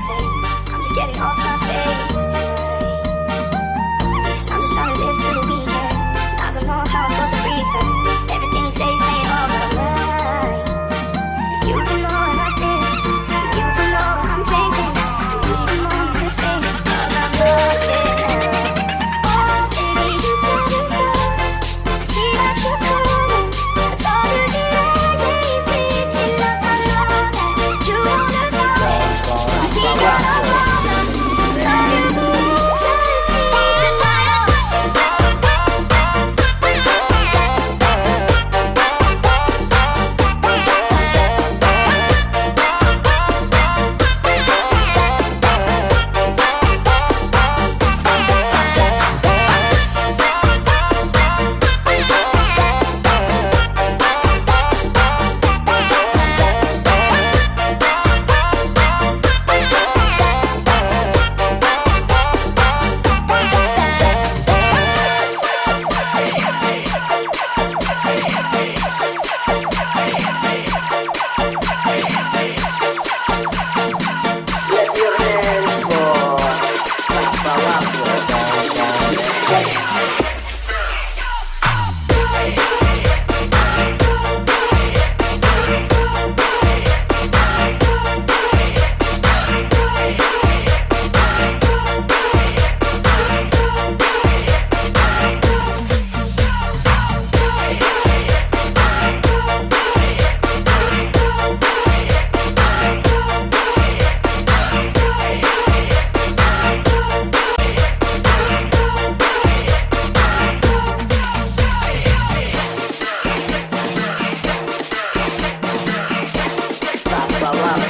I'm just getting off my Yeah. la la.